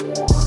Bye.